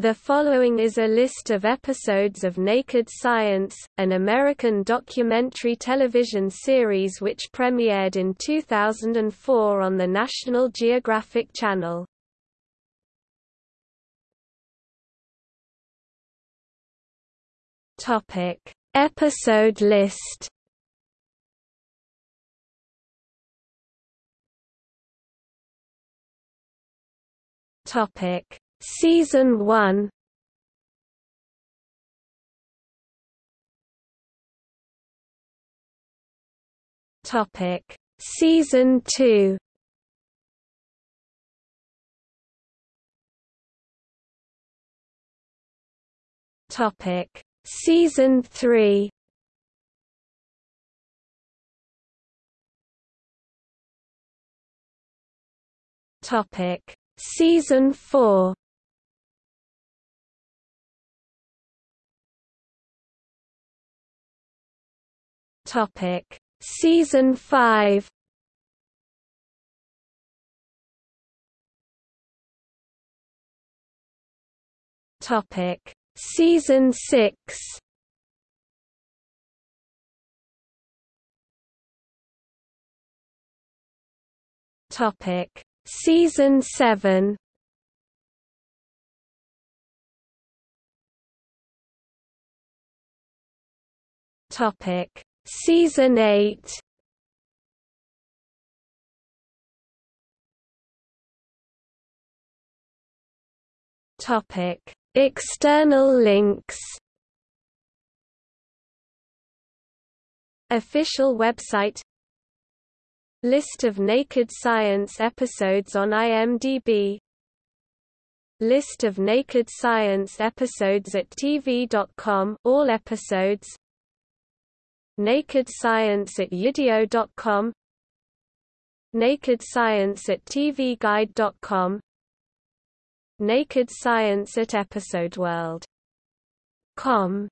The following is a list of episodes of Naked Science, an American documentary television series which premiered in 2004 on the National Geographic Channel. Topic: Episode list. Topic: Season 1 Topic. Season 2 Topic. Season 3 Topic. Season 4 Topic. Season 5 Topic. Season 6 Topic. Season 7 Topic Season 8 Topic. External links. Official website. List of Naked Science episodes on IMDb List of Naked Science episodes at TV.com all episodes Naked Science at Udio.com Naked Science at TVGuide.com Naked Science at EpisodeWorld.com